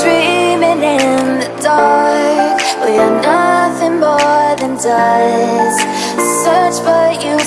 dreaming in the dark. We are nothing more than dust. Search but you